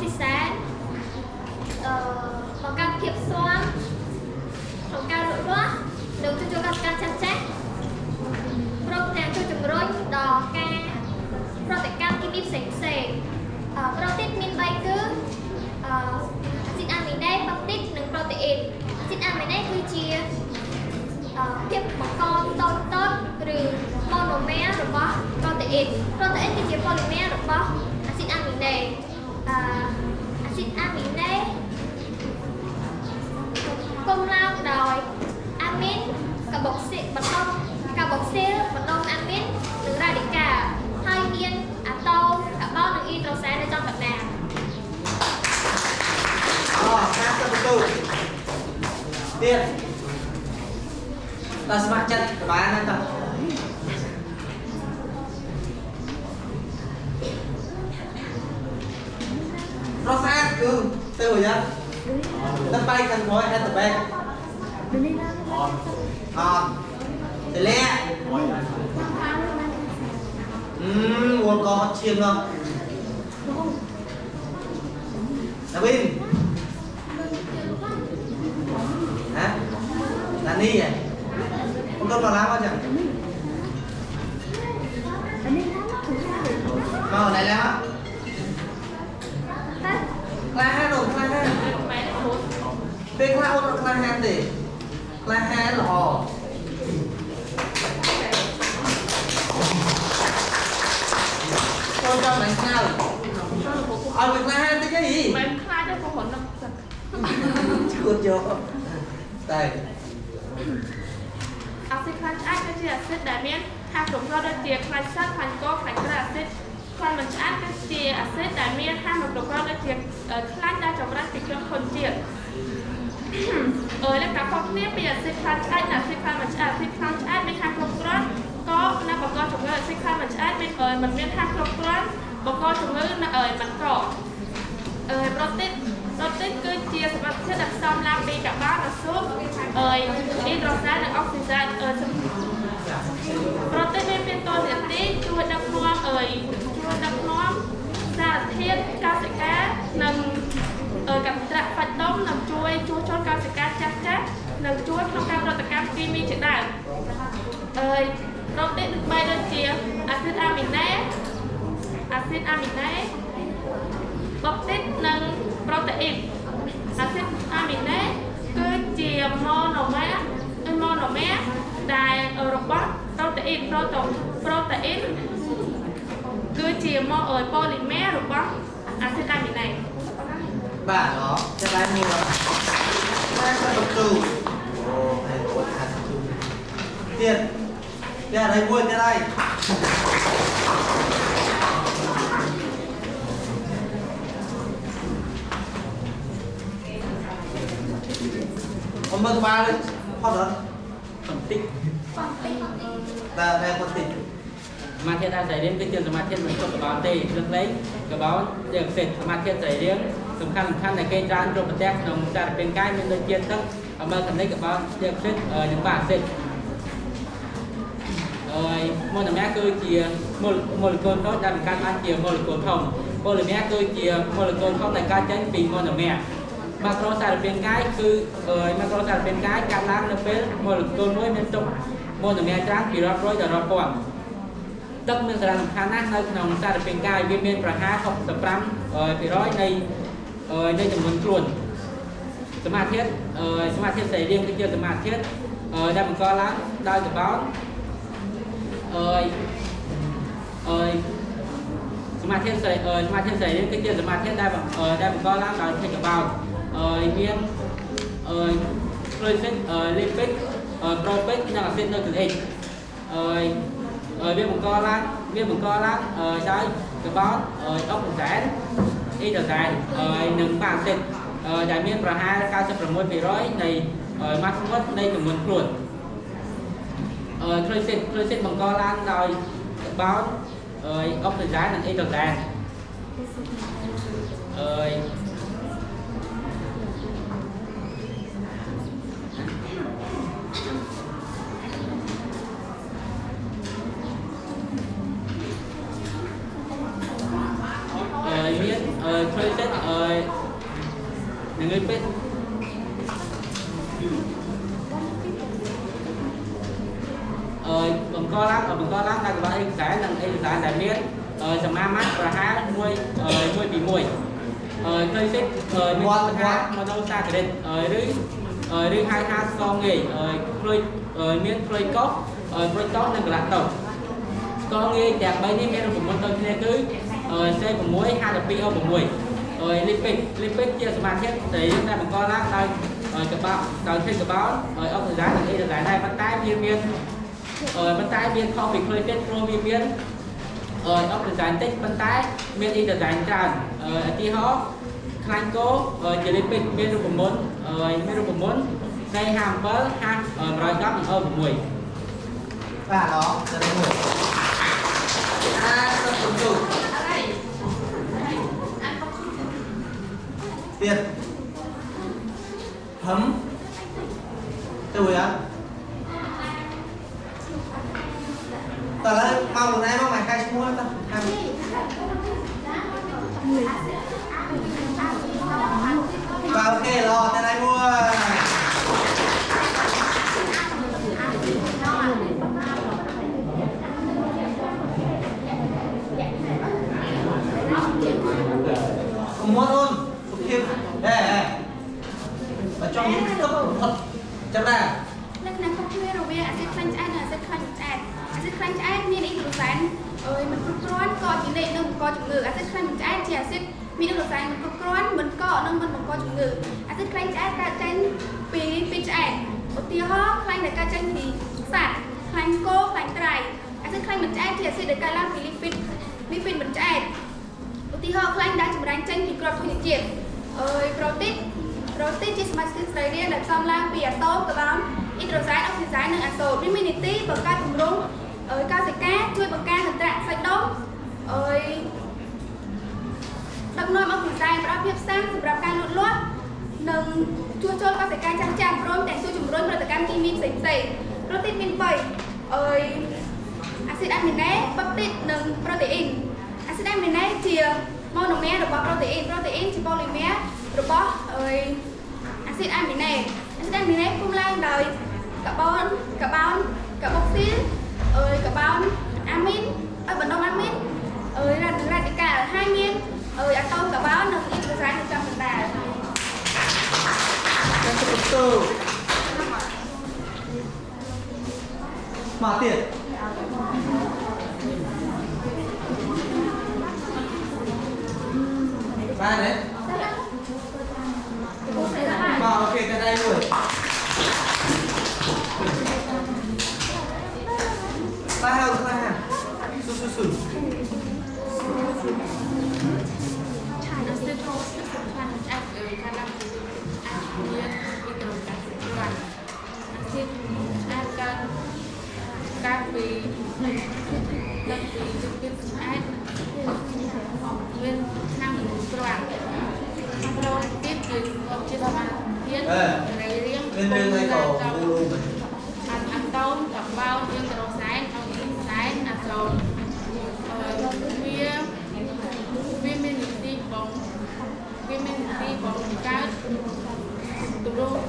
ស៊ីសែនអឺបង្កើតភាពស្វាមក្នុងការលូតលាស់និងជួយចូលកសិកម្មចាស់ចាស់ព្រមទាំងជួយជំរុញដល់ការប្រតិកម្មគីមីផ្សេងផ្សេងអឺប្រូទីនមាន3គឺអឺអាស៊ីតអាមីណេប៉បទីតនិងប្រូតេអ៊ីនអាស៊ីតអាមីណេគឺជាអឺភាពបង្កតូចតូចឬ monomer របស់ប្រូតេអ៊ីនប្រូតេអ៊ីនគឺជា polymer របស់អាស៊ីតអាមីណេអឺអាស៊ីតអាមីណេគុំឡើងដោយ អាមីនកាបុកស៊ីបន្តោងកាបុកស៊ីលបន្តោងអាមីននិងរ៉ាឌីកាហើយមានអាតូមកាបូននិងអ៊ីដ្រូសែននៅចំកណ្ដាលអូការទៅបន្ទូទៀតដល់ស្ម័គ្រចិត្តក្បាលណាតោះរស់ស្អាតគឺទៅយ៉ាងទៅបាយខាងក្រោយ at the back អត់ទៅលាក់អឺវល់ក៏ឈាមនោះដាវីន hả là ni à con con vào làm bao giờ vào ở đây làm á la ha rồi la ha bên la ôn la ha gì la ha là hò con cho mày sao ở việc la ha tới cái gì មិនខ្លាចទេបងប្អូននឹង chưa chưa đây អាស៊ីតខ្លាញ់ឆ្អែតគឺជាអាស៊ីតដែលមានហាគ្រប់គ្រាន់ដូចជាខ្លាញ់សត្វខ្លាញ់កខ្លាញ់ក្រាអាស៊ីតខ្លាញ់មិនឆ្អែតគឺជាអាស៊ីតដែលមានហាមិនគ្រប់គ្រាន់ដូចជាខ្លាញ់ដែលចម្រាស់ពីគ្រឿងធន់ជាតិ អឺលក្ខណៈខុសគ្នាពីអាស៊ីតខ្លាញ់ឆ្អែតនិងអាស៊ីតខ្លាញ់មិនឆ្អែតអាស៊ីតខ្លាញ់ឆ្អែតមានហាគ្រប់គ្រាន់ក៏នៅបង្កជំងឺអាស៊ីតខ្លាញ់មិនឆ្អែតមានមិនមានហាគ្រប់គ្រាន់បង្កជំងឺនៅអឺមិនកអឺប្រូតេនប្រូតេនគឺជាសមាសធាតុដែលផ្សំឡើងពីកាបូនអាស៊ូតអឺអ៊ីដ្រូសែននិងអុកស៊ីសែនអឺប្រូតេនមានតួនាទីជួយដឹកនាំអើ បបតិតនិងប្រូតេអ៊ីនអាស៊ីតអាមីណេគឺជា monomer ឬ monomer ដែលរបស់ប្រូតេអ៊ីនប្រូតូប្រូតេអ៊ីនគឺជា polymer របស់អាស៊ីតអាមីណេ bà đó sẽ lại mua hai cái bậc tù ồ này của hạt tù tiền tiền ở đây mua tiền đây ông mơ ba lên hot đó phân tích បងតិចបងតិច và về phân tích សមាធិដែលសរីរាង្គគឺជាសមាធិមិនចុះកបោនទេព្រឹកលេងកបោនជាពិសេសសមាធិសរីរាង្គសំខាន់សំខាន់ដែលគេច្រើនជួបប្រទះក្នុងសារពាង្គកាយមានដូចជាទឹកអមលកនិកកបោនជាពិសេសនិងបាអាស៊ីតអើយម៉ូនម៉ាគឺជាម៉ូម៉ូលេគុលតូចដែលបង្កើតបានជាម៉ូលេគុលធំប៉ូលីម៉ាគឺជាម៉ូលេគុលធំដែលកើតចេញពីម៉ូនម៉ា ម៉ាក្រូសារពាង្គកាយគឺអើយម៉ាក្រូសារពាង្គកាយកាត់ឡើងនៅពេលម៉ូលេគុលមួយមានទុកម៉ូនម៉ាច្រើនពីរាប់រយដល់រាប់ពាន់ទឹកមានសារៈសំខាន់ណាស់នៅក្នុងសារពាង្គកាយវាមានប្រហែល65%នៃនៃចំនួនខ្លួនសមាធិសមាធិសរីរាង្គគឺជាសមាធិដែលបង្កឡើងដោយកបោនអឺអឺសមាធិសរីសមាធិសរីរាង្គគឺជាសមាធិដែលដែលបង្កឡើងដោយធាតុ កបោនអឺមានអឺ glycid lipid propic និងអាស៊ីតនូក្លេអ៊ិកអឺ rồi viên បង្កឡើងវាបង្កឡើងដោយកាបូនអុកស៊ីសែនអ៊ីដ្រូសែននិងប៉ាអាស៊ីតដែលមានប្រហែល96%នៃម៉ាស់មុតនៃចំនួនខ្លួនអឺក្លូស៊ីតក្លូស៊ីតបង្កឡើងដោយកាបូនអុកស៊ីសែននិងអ៊ីដ្រូសែនអឺ មានឃើញចិត្តអើយនឹងឯពេទ្យអើយបង្កឡើងបង្កឡើងនៅកង្វះឯកសារនិងឯកសារដែលមានអើយសមាមាត្រប្រហែល1អើយ1ពី1អើយឃើញចិត្តអើយមានថាមនោសាគរិតអើយឬអើយឬហៅថាស្គងងាយអើយព្រួយអើយមានព្រួយកោសអើយព្រួយតោសនិងកន្លះតោសស្គរងាយទាំង3នេះមានរូបមន្តដូចគ្នាគឺ C6 52O6 ហើយលីពីកលីពីកជាសមាធាតុដែលយើងតែបង្កឡើងដោយកបោដោយធាតុកបោហើយអុកស៊ីសែននិងអេរ៉ាដែរប៉ុន្តែវាមានហើយប៉ុន្តែមានខុសពីឃ្លុយទៀតព្រោះវាមានហើយអុកស៊ីសែនតិចប៉ុន្តែមានអេរ៉ាដែរច្រើនហើយឧទាហរណ៍ខ្លាញ់គោជាលីពីកមានរូបមន្តហើយមានរូបមន្ត C57 H110 និង O6 បាទល្អទៅ đây មួយអាទៅជូអរ៉ៃអានមក ទៀតហឹមជួយអត់តើឡើយមកខ្លួនឯងមកមកកាយឈ្មោះតើខាងបាទអូខេល្អទៅ đây មួយ កុំមាត់អូនសុខភាពអេអេបើចង់ទឹកផុតចាំដែរ លក្ខណៈខុសគ្នារវាងអាស៊ីត ខ្លាញ់ឆ្អែតនិងអាស៊ីតខ្លាញ់ឆ្អែតអាស៊ីតខ្លាញ់ឆ្អែតមានអ៊ីក្រូសែនអើយមិនគ្រប់គ្រាន់ក៏ជាលេខនឹងបង្កជំងឺអាស៊ីតខ្លាញ់ឆ្អែតជាអាស៊ីតមានអ៊ីក្រូសែនមិនគ្រប់គ្រាន់មិនកកនិងមិនបង្កជំងឺអាស៊ីតខ្លាញ់ឆ្អែតកើតចេញពីពីឆ្អែតឧទាហរណ៍ខ្លាញ់ដែលកើតចេញពីសត្វខ្លាញ់គោខ្លាញ់ត្រីអាស៊ីតខ្លាញ់មិនឆ្អែតជាអាស៊ីតដែលកើតឡើងពីលីពីតលីពីតមិនឆ្អែតឧទាហរណ៍ខ្លាញ់ដែលចម្រាញ់ចេញពីគ្រាប់ធញ្ញជាតិអើយប្រូទីនប្រូទីនជាសមាសធាតុស្រីរាង្គដែលផ្សំឡើងពីអាតូមកាបូន អ៊ីដ្រូសែនអុកស៊ីសែននិងអាសូតវាមាននីតិបង្កើតគម្រោងអើយកោសិកាជួយបង្ការហិនត្រៈសាច់ដុំអើយដឹកនាំអុកស៊ីសែនផ្ដល់ភាពស៊ាំសម្រាប់ការលូតលាស់និងជួសជុលកោសិកាចាស់ចាស់ព្រមទាំងជួយជំរុញផលិតកម្មគីមីផ្សេងៗប្រូទីនមាន3អើយអាស៊ីតអាមីណេបពទីតនិងប្រូតេអ៊ីនអាស៊ីតអាមីណេជាម៉ូណូមែររបស់ប្រូតេអ៊ីនប្រូតេអ៊ីនជាប៉ូលីមែររបស់អើយអាស៊ីតអាមីណេអាស៊ីតអាមីណេពុំឡើងដោយ carbon carbon carboxyl ơi carbon amin ở à, vận động amin ơi là ra radical cả hai miên min rồi atom carbon là ít cái ra được trong phần đà mà tiền. Ba đấy ba ok ra đây rồi អត់អត់តូនកបោយើងក្រសែនអត់ខ្សែអត់ចូល វាមានពីបងកើតទម្រង់